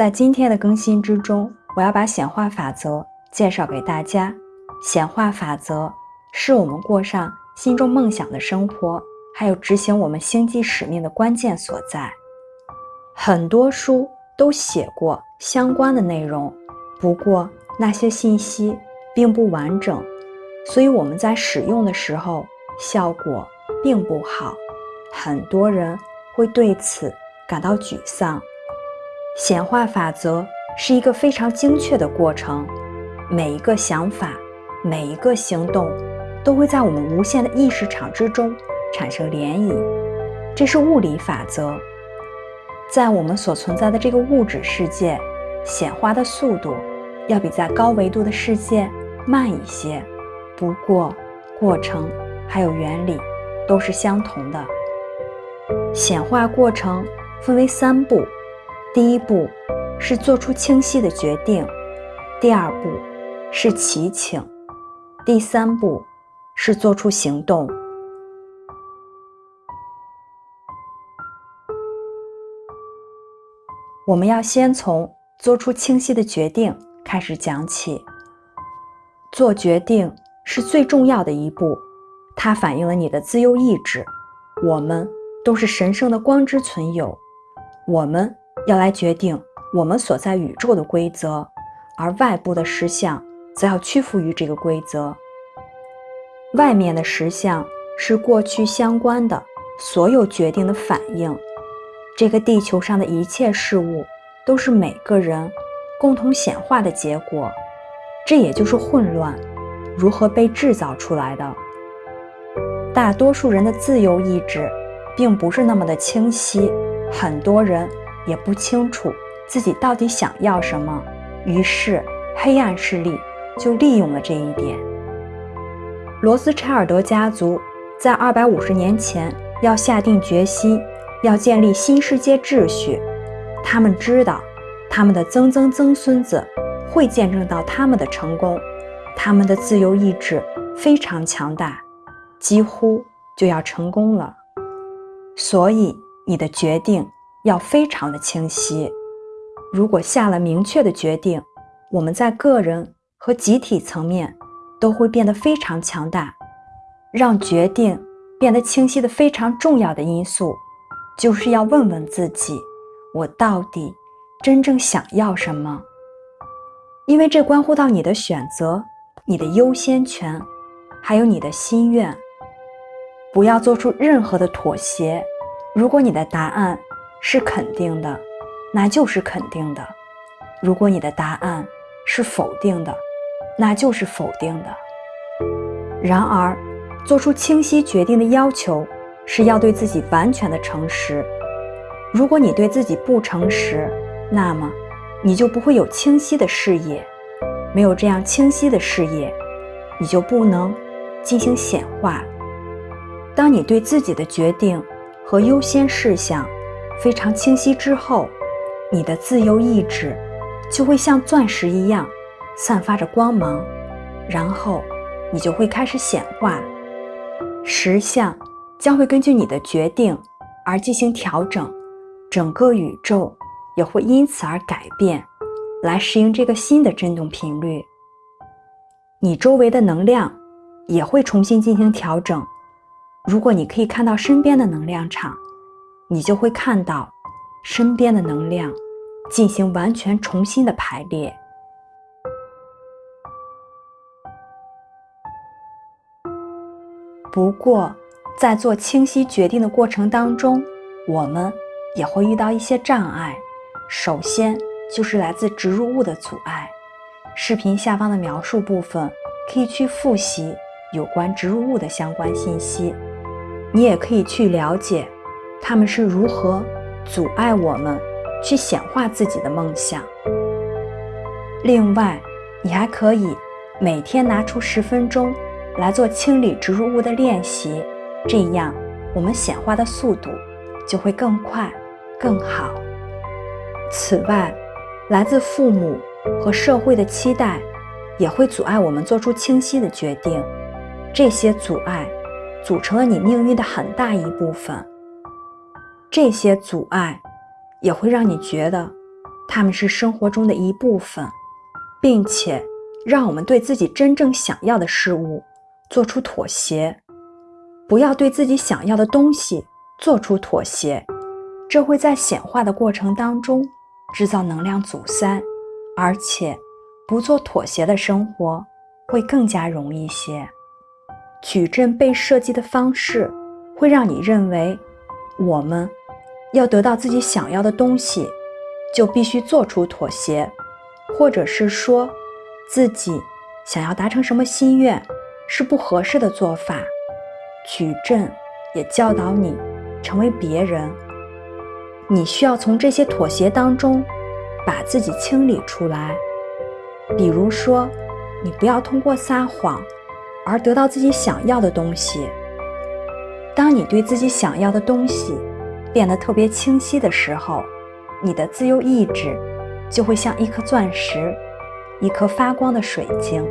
在今天的更新之中，我要把显化法则介绍给大家。显化法则是我们过上心中梦想的生活，还有执行我们星际使命的关键所在。很多书都写过相关的内容，不过那些信息并不完整，所以我们在使用的时候效果并不好。很多人会对此感到沮丧。显化法则是一个非常精确的过程，每一个想法。每一个行动都会在我们无限的意识场之中产生涟漪，这是物理法则。在我们所存在的这个物质世界，显化的速度要比在高维度的世界慢一些，不过过程还有原理都是相同的。显化过程分为三步：第一步是做出清晰的决定；第二步是祈请。第三步是做出行动。我们要先从做出清晰的决定开始讲起。做决定是最重要的一步，它反映了你的自由意志。我们都是神圣的光之存有，我们要来决定我们所在宇宙的规则，而外部的实相。则要屈服于这个规则。外面的实相是过去相关的所有决定的反应。这个地球上的一切事物都是每个人共同显化的结果。这也就是混乱如何被制造出来的。大多数人的自由意志并不是那么的清晰，很多人也不清楚自己到底想要什么。于是，黑暗势力。就利用了这一点。罗斯柴尔德家族在二百五十年前要下定决心要建立新世界秩序，他们知道他们的曾曾曾孙子会见证到他们的成功，他们的自由意志非常强大，几乎就要成功了。所以你的决定要非常的清晰。如果下了明确的决定，我们在个人。和集体层面都会变得非常强大。让决定变得清晰的非常重要的因素，就是要问问自己：我到底真正想要什么？因为这关乎到你的选择、你的优先权，还有你的心愿。不要做出任何的妥协。如果你的答案是肯定的，那就是肯定的；如果你的答案是否定的，那就是否定的。然而，做出清晰决定的要求是要对自己完全的诚实。如果你对自己不诚实，那么你就不会有清晰的视野。没有这样清晰的视野，你就不能进行显化。当你对自己的决定和优先事项非常清晰之后，你的自由意志就会像钻石一样。散发着光芒，然后你就会开始显化，实相将会根据你的决定而进行调整，整个宇宙也会因此而改变，来适应这个新的振动频率。你周围的能量也会重新进行调整。如果你可以看到身边的能量场，你就会看到身边的能量进行完全重新的排列。不过，在做清晰决定的过程当中，我们也会遇到一些障碍。首先就是来自植入物的阻碍。视频下方的描述部分可以去复习有关植入物的相关信息，你也可以去了解他们是如何阻碍我们去显化自己的梦想。另外，你还可以每天拿出十分钟。来做清理植入物的练习，这样我们显化的速度就会更快、更好。此外，来自父母和社会的期待也会阻碍我们做出清晰的决定。这些阻碍组成了你命运的很大一部分。这些阻碍也会让你觉得它们是生活中的一部分，并且让我们对自己真正想要的事物做出妥协。不要对自己想要的东西做出妥协，这会在显化的过程当中制造能量阻塞，而且不做妥协的生活会更加容易些。矩阵被设计的方式会让你认为，我们要得到自己想要的东西，就必须做出妥协，或者是说，自己想要达成什么心愿是不合适的做法。矩阵也教导你成为别人，你需要从这些妥协当中把自己清理出来。比如说，你不要通过撒谎而得到自己想要的东西。当你对自己想要的东西变得特别清晰的时候，你的自由意志就会像一颗钻石，一颗发光的水晶。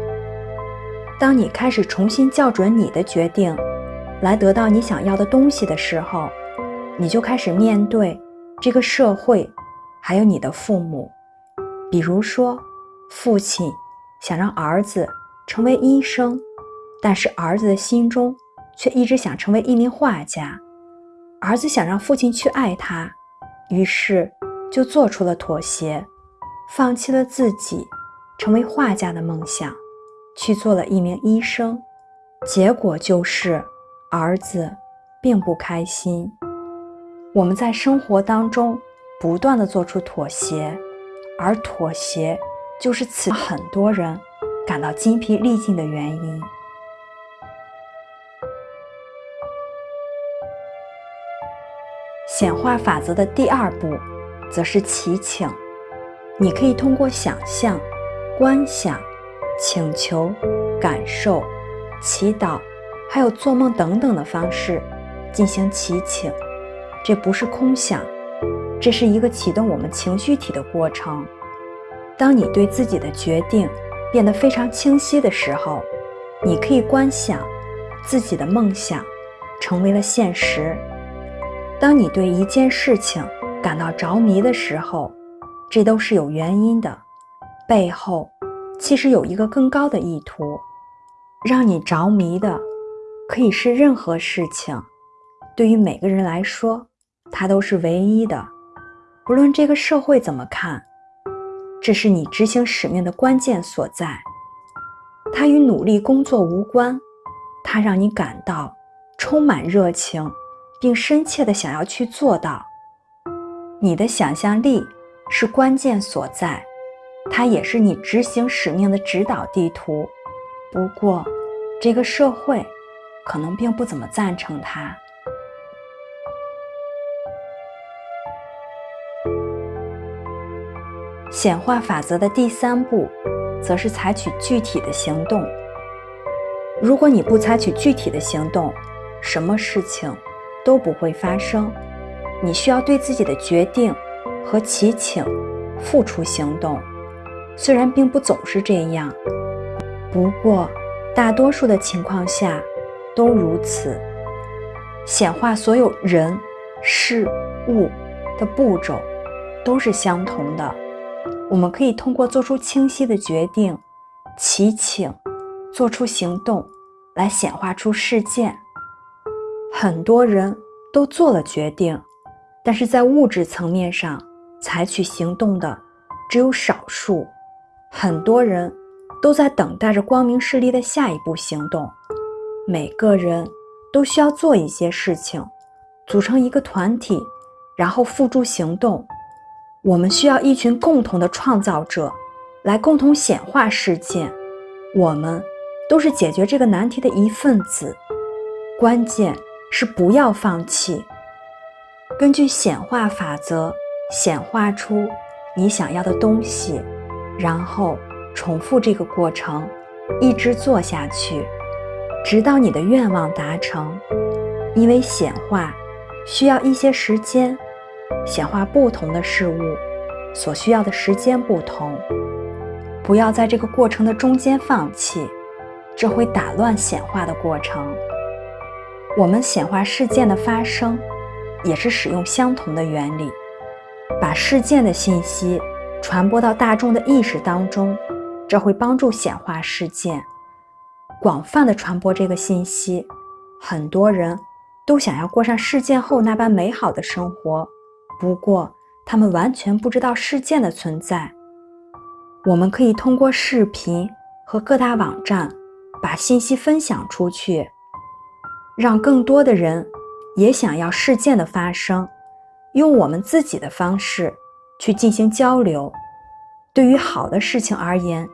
当你开始重新校准你的决定。来得到你想要的东西的时候，你就开始面对这个社会，还有你的父母。比如说，父亲想让儿子成为医生，但是儿子的心中却一直想成为一名画家。儿子想让父亲去爱他，于是就做出了妥协，放弃了自己成为画家的梦想，去做了一名医生。结果就是。儿子并不开心。我们在生活当中不断的做出妥协，而妥协就是此很多人感到筋疲力尽的原因。显化法则的第二步，则是祈请。你可以通过想象、观想、请求、感受、祈祷。还有做梦等等的方式进行祈请，这不是空想，这是一个启动我们情绪体的过程。当你对自己的决定变得非常清晰的时候，你可以观想自己的梦想成为了现实。当你对一件事情感到着迷的时候，这都是有原因的，背后其实有一个更高的意图，让你着迷的。可以是任何事情，对于每个人来说，它都是唯一的。不论这个社会怎么看，这是你执行使命的关键所在。它与努力工作无关，它让你感到充满热情，并深切的想要去做到。你的想象力是关键所在，它也是你执行使命的指导地图。不过，这个社会。可能并不怎么赞成它。显化法则的第三步，则是采取具体的行动。如果你不采取具体的行动，什么事情都不会发生。你需要对自己的决定和祈请付出行动，虽然并不总是这样，不过大多数的情况下。都如此，显化所有人、事物的步骤都是相同的。我们可以通过做出清晰的决定、祈请、做出行动来显化出事件。很多人都做了决定，但是在物质层面上采取行动的只有少数。很多人都在等待着光明势力的下一步行动。每个人都需要做一些事情，组成一个团体，然后付诸行动。我们需要一群共同的创造者，来共同显化事件。我们都是解决这个难题的一份子。关键是不要放弃。根据显化法则，显化出你想要的东西，然后重复这个过程，一直做下去。直到你的愿望达成，因为显化需要一些时间，显化不同的事物所需要的时间不同。不要在这个过程的中间放弃，这会打乱显化的过程。我们显化事件的发生，也是使用相同的原理，把事件的信息传播到大众的意识当中，这会帮助显化事件，广泛的传播这个信息。很多人都想要过上事件后那般美好的生活，不过他们完全不知道事件的存在。我们可以通过视频和各大网站把信息分享出去，让更多的人也想要事件的发生，用我们自己的方式去进行交流。对于好的事情而言，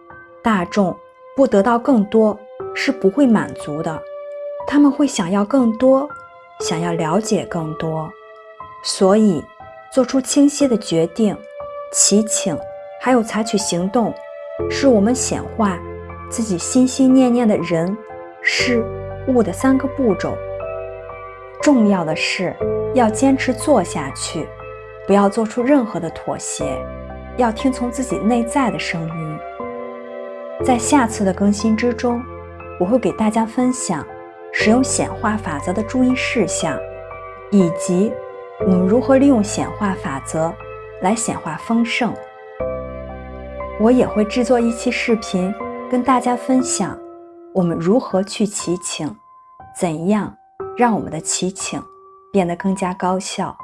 大众不得到更多是不会满足的，他们会想要更多，想要了解更多，所以做出清晰的决定，祈请。还有采取行动，是我们显化自己心心念念的人、事、物的三个步骤。重要的是要坚持做下去，不要做出任何的妥协，要听从自己内在的声音。在下次的更新之中，我会给大家分享使用显化法则的注意事项，以及我们如何利用显化法则来显化丰盛。我也会制作一期视频，跟大家分享我们如何去祈请，怎样让我们的祈请变得更加高效。